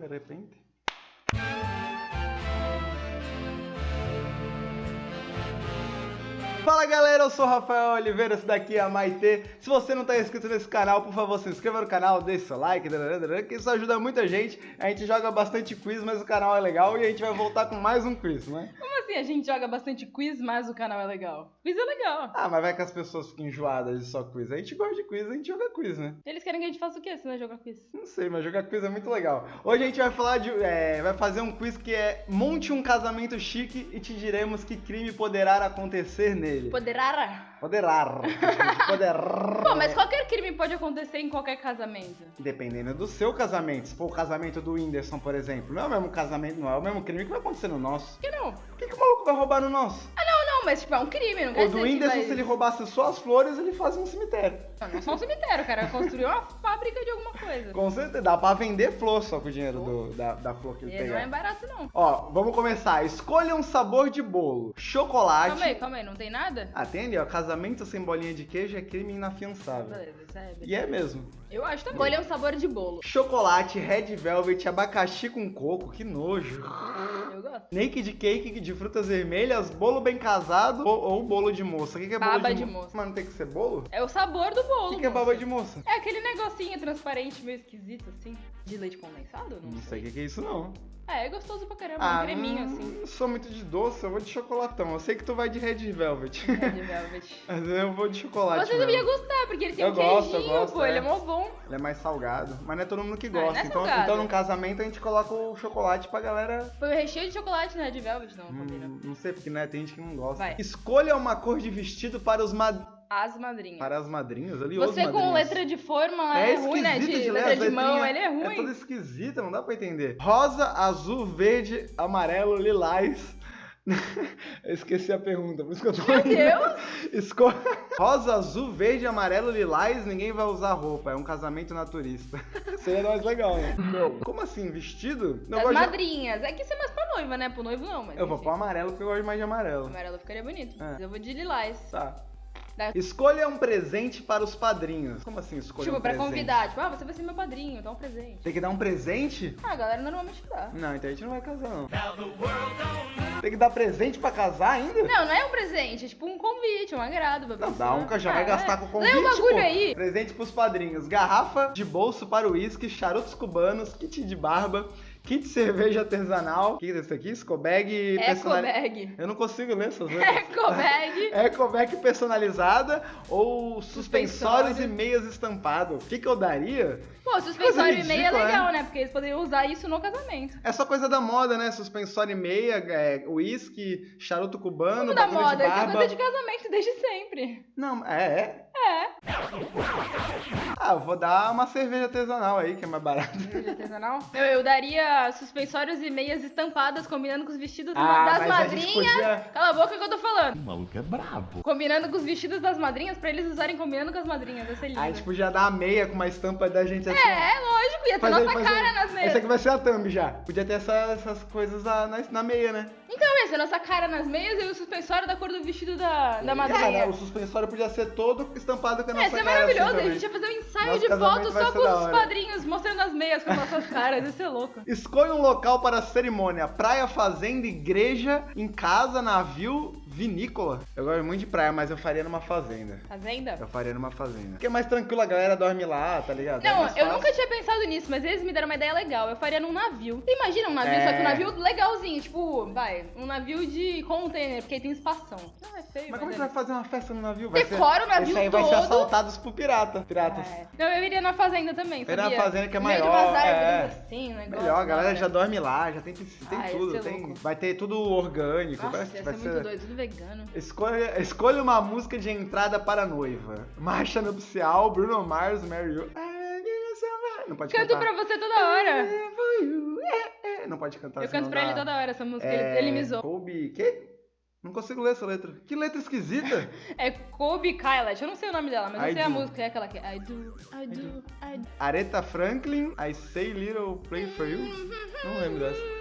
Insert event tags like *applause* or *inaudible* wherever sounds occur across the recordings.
De repente. Fala galera, eu sou Rafael Oliveira, esse daqui é a Maitê. Se você não está inscrito nesse canal, por favor, se inscreva no canal, deixe seu like, que isso ajuda muita gente. A gente joga bastante quiz, mas o canal é legal e a gente vai voltar com mais um quiz, né? Assim a gente joga bastante quiz, mas o canal é legal? Quiz é legal. Ah, mas vai que as pessoas fiquem enjoadas de só quiz. A gente gosta de quiz, a gente joga quiz, né? Eles querem que a gente faça o quê se não jogar quiz? Não sei, mas jogar quiz é muito legal. Hoje a gente vai falar de. É, vai fazer um quiz que é monte um casamento chique e te diremos que crime poderá acontecer nele. Poderá? Poderar. *laughs* Poderar. Pô, mas qualquer crime pode acontecer em qualquer casamento. Dependendo do seu casamento. Se for o casamento do Whindersson, por exemplo, não é o mesmo casamento, não é o mesmo crime que vai acontecer no nosso. Por que não? Por que, que o maluco vai roubar no nosso? Ah, não, mas tipo, é um crime, não quer O do dizer que Whindersson, vai... se ele roubasse só as flores, ele fazia um cemitério. Não, não é só um cemitério, cara. Construiu uma fábrica de alguma coisa. Com certeza, dá pra vender flor só com o dinheiro do- da, da flor que ele E não é pegar. barato, não. Ó, vamos começar. Escolha um sabor de bolo. Chocolate. Calma aí, calma aí, não tem nada? Ah, tem ali, ó. Casamento sem bolinha de queijo é crime inafiançável. Beleza, isso é... E é mesmo. Eu acho também. Escolha um sabor de bolo. Chocolate, red velvet, abacaxi com coco, que nojo. Eu gosto. Naked cake de frutas vermelhas, bolo bem casado ou, ou bolo de moça. O que, que é bolo Baba de, de mo- moça. Mas não tem que ser bolo? É o sabor do O bolo. que, que é moça. baba de moça? É aquele negocinho transparente, meio esquisito, assim. De leite condensado? Não, Não sei o que, que é isso, não. É, é gostoso pra caramba. Ah, um creminho, assim. não sou muito de doce, eu vou de chocolatão. Eu sei que tu vai de red velvet. Red velvet. *laughs* Mas eu vou de chocolate Você devia gostar, porque ele tem Eu um gosto, eu gosto, pô. é. Ele é mó bom. Ele é mais salgado, mas não é todo mundo que Ah, gosta. é então, salgado. então, num casamento, a gente coloca o chocolate pra galera. Foi o recheio de chocolate no Red Velvet, não, Hum, não sei, porque né, tem gente que não gosta. Vai. Escolha uma cor de vestido para os mad... As madrinhas. para as madrinhas ali. Você com letra de forma é, ruim, né? De, ler letra as de mão, ele é É ruim. toda esquisita, não dá pra entender. Rosa, azul, verde, amarelo, lilás. eu *laughs* esqueci a pergunta, por isso que eu tô Meu rindo. Deus! *laughs* Escolha. Rosa, azul, verde, amarelo, lilás, ninguém vai usar roupa. É um casamento naturista. *laughs* Seria mais legal, né? Não. Como assim? Vestido? Não, As gosto de- madrinhas. É que isso é mais pra noiva, né? Pro noivo não, mas. Eu vou enfim. pôr amarelo porque eu gosto mais de amarelo. Amarelo ficaria bonito. É. Mas eu vou de lilás. Tá. Dá- Escolha um presente para os padrinhos. Como assim escolha Tipo, um pra presente? convidar. Tipo, ah, você vai ser meu padrinho, dá um presente. Tem que dar um presente? Ah, a galera normalmente dá. Não, então a gente não vai casar, não. Tem que dar presente pra casar ainda? Não, não é um presente, é tipo um convite, um agrado pra Não, pessoa. dá um que já Ah, vai gastar é. com convite, Lê um bagulho pô. aí. Presente pros padrinhos. Garrafa de bolso para o uísque, charutos cubanos, kit de barba, kit de cerveja artesanal. O que é isso aqui? Scobag personali- Ecobag. Eu não consigo ler essas *laughs* letras. Ecobag. Ecobag *laughs* personalizada ou suspensórios Suspensório. e meias estampado. O que, que eu daria? Pô, suspensório e meia é ridícula, legal, né? né? Porque eles poderiam usar isso no casamento. É só coisa da moda, né? Suspensório e meia, é, uísque, charuto cubano, Tudo da moda, de isso é barba. coisa de casamento desde sempre. Não, é, é. É. Ah, eu vou dar uma cerveja artesanal aí, que é mais barato. Cerveja artesanal. Eu, eu daria suspensórios e meias estampadas combinando com os vestidos Ah, das mas a gente madrinhas. podia- Cala a boca que eu tô falando. O maluco é brabo. Combinando com os vestidos das madrinhas pra eles usarem combinando com as madrinhas. Vai ser lindo. A gente podia dar a meia com uma estampa da gente assim. ó. É, lógico, ia ter Faz nossa cara aí. nas meias. Essa aqui vai ser a thumb já. Podia ter essa- essas coisas na, na, na meia, né? Então, ia ser nossa cara nas meias e o suspensório da cor do vestido da, da madrinha. Cara, o suspensório podia ser todo estampado com a É, nossa isso é cara. maravilhoso. assim, a gente ia fazer um ensaio Nosso de foto só com os padrinhos, mostrando as meias com as nossas *laughs* caras. Ia ser louco. Escolha um local para a cerimônia: praia, fazenda, igreja, em casa, navio, vinícola. Eu gosto muito de praia, mas eu faria numa fazenda. Fazenda? Eu faria numa fazenda. Porque é mais tranquilo, a galera dorme lá, tá ligado? É Não, mais eu nunca tinha pensado nisso, mas eles me deram uma ideia legal. Eu faria num navio. Você imagina um navio, É. só que um navio legalzinho, tipo, vai, um navio de container, porque aí tem espação. Não, é feio, Mas como é é que vai fazer uma festa no navio? Vai Decora o navio Esse aí vai ser todo. assaltados por pirata. Piratas. É. Não, eu iria na fazenda também, Iria na sabia? fazenda que é No meio maior, De umas árvores é. assim, um negócio Melhor, a galera hora. já dorme lá, já tem, tem Ah, tudo. ser Tem, vai ter tudo orgânico. Nossa, vai, vai ser muito doido, tudo vegano. Escolha, escolha uma música de entrada para a noiva. Marcha nupcial, Bruno Mars, Mary You. Não pode Canto cantar. pra você toda hora. É, Não pode cantar Eu canto pra ele dá- toda hora essa música, É, ele, ele me zoou. Kobe, quê? Não consigo ler essa letra. Que letra esquisita. *laughs* É Kobe Kylat, eu não sei o nome dela, mas eu I sei a do. música, é aquela que é I do, I do, I do. Aretha Franklin, I Say Little Play For You. Não lembro dessa.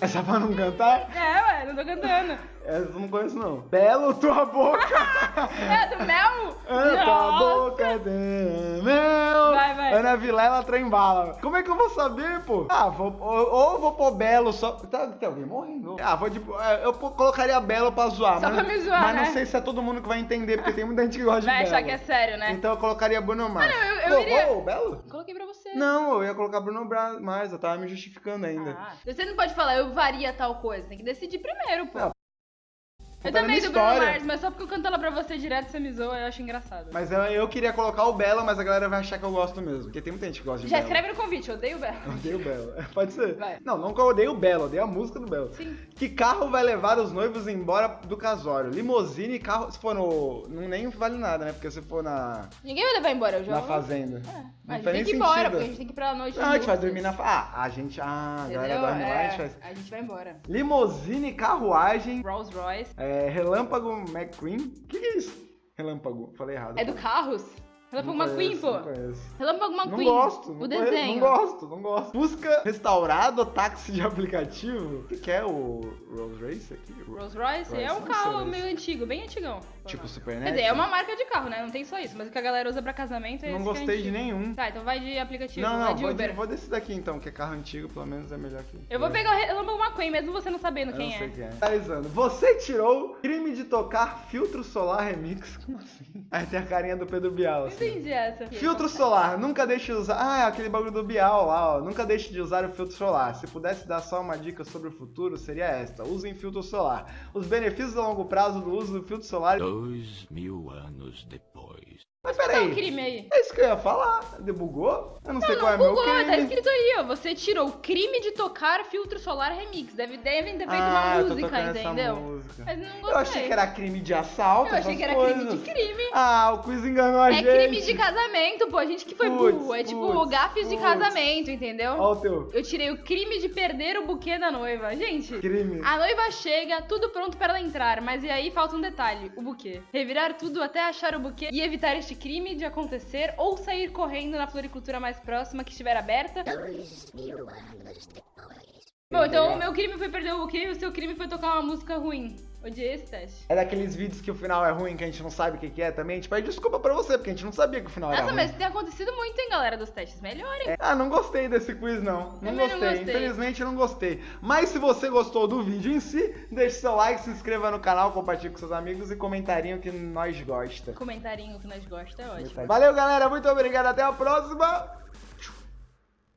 Essa pra não cantar? É, ué, não tô cantando. Essa eu não conheço, não. Belo tua boca! *laughs* É, do mel? É, tua boca de mel. Vai, vai. Ana Vilela trembala. Como é que eu vou saber, pô? Ah, vou, ou, ou vou pôr Belo só. Tá, tem alguém morrendo? Ah, vou tipo. é, Eu pô- colocaria Belo pra zoar. Só mas, pra me zoar, Mas né? não sei se é todo mundo que vai entender, porque tem muita gente que gosta de Vai Belo. achar que é sério, né? Então eu colocaria Bruno Mars. não, eu- eu Pô, iria- ô, Belo? Coloquei pra você. Não, eu ia colocar Bruno Bra- Mars, eu tava me justificando ainda. Ah, você não pode falar, eu varia tal coisa. Tem que decidir primeiro, pô. Não, eu também do Bruno. Mars, mas só porque eu canto ela pra você direto, você me zoa, eu acho engraçado. Mas eu, eu queria colocar o Belo, mas a galera vai achar que eu gosto mesmo. Porque tem muita gente que gosta de Já Belo. escreve no convite, eu odeio o Belo. Eu odeio o Belo. *laughs* Pode ser. Vai. Não, não que eu odeio o Belo, odeio a música do Belo. Sim. Que carro vai levar os noivos embora do casório? Limousine, carro. Se for no. Não nem vale nada, né? Porque se for na, Ninguém vai levar embora, eu já. na fazenda. É, Não a gente tem que ir embora, sentido. porque a gente tem que ir pra noite. Não, a gente vai dormir na. Ah, a gente. Ah, a galera dorme lá, a É, gente faz. a gente vai embora. Limousine, carruagem, Rolls Royce. é, relâmpago McQueen. O que, que é isso? Relâmpago, falei errado. É do Carros? Relâmpago Não McQueen, pô. Não conheço. Relâmpago Não McQueen. gosto. O não conheço, desenho. Não gosto, não gosto. Busca restaurado, táxi de aplicativo. O que, é o Rolls Royce aqui? Rolls Royce é um não carro sei. meio antigo, bem antigão. Tipo Super Quer dizer, é uma marca de carro, né? Não tem só isso, mas o que a galera usa pra casamento é Não é gostei de antigo. nenhum. Tá, então vai de aplicativo, Não, vai não, de vou, de, Uber. vou desse daqui então, que é carro antigo, pelo menos é melhor que. Eu vou pegar o Relâmpago McQueen, mesmo você não sabendo Eu quem não é. sei quem é. Analisando. Você tirou crime de tocar filtro solar remix. *laughs* Como assim? Aí tem a carinha do Pedro Bial. Não Assim. Entendi essa. Filtro solar, nunca deixe de usar. Ah, é aquele bagulho do Bial lá, ó. Nunca deixe de usar o filtro solar. Se pudesse dar só uma dica sobre o futuro, seria esta: usem filtro solar. Os benefícios a longo prazo do uso do filtro solar. Dois mil anos depois. Mas Qual é o peraí, crime aí? é isso que eu ia falar. Debugou? Eu não, sei qual é meu Google, crime. tá escrito aí, ó. Você tirou o crime de tocar filtro solar remix. Deve, devem ter feito ah, uma música, entendeu? música. Mas não gostei. Eu achei que era crime de assalto. Eu achei que era coisas. crime de crime. Ah, o quiz enganou a É gente. crime de casamento, pô. A gente que foi Putz, burro. É tipo putz, gafes de casamento, entendeu? Ó o teu Eu tirei o crime de perder o buquê da noiva. Gente, crime. a noiva chega, tudo pronto para ela entrar, mas e aí falta um detalhe: o buquê. Revirar tudo até achar o buquê e evitar este crime de acontecer ou sair correndo na floricultura mais próxima que estiver aberta. Bom, então o meu crime foi perder o buquê e o seu crime foi tocar uma música ruim. Odiei esse teste. É daqueles vídeos que o final é ruim, que a gente não sabe o que, que é também. A gente pede desculpa pra você, porque a gente não sabia que o final era Nossa, ruim. mas tem acontecido muito, hein, galera, dos testes. Melhorem. Ah, não gostei desse quiz, não. Não Também não gostei. gostei. Infelizmente, não gostei. Mas se você gostou do vídeo em si, deixe seu like, se inscreva no canal, compartilhe com seus amigos e comentarinho que nós gosta. Comentarinho que nós gostamos é ótimo. Valeu, galera. Muito obrigado. Até a próxima.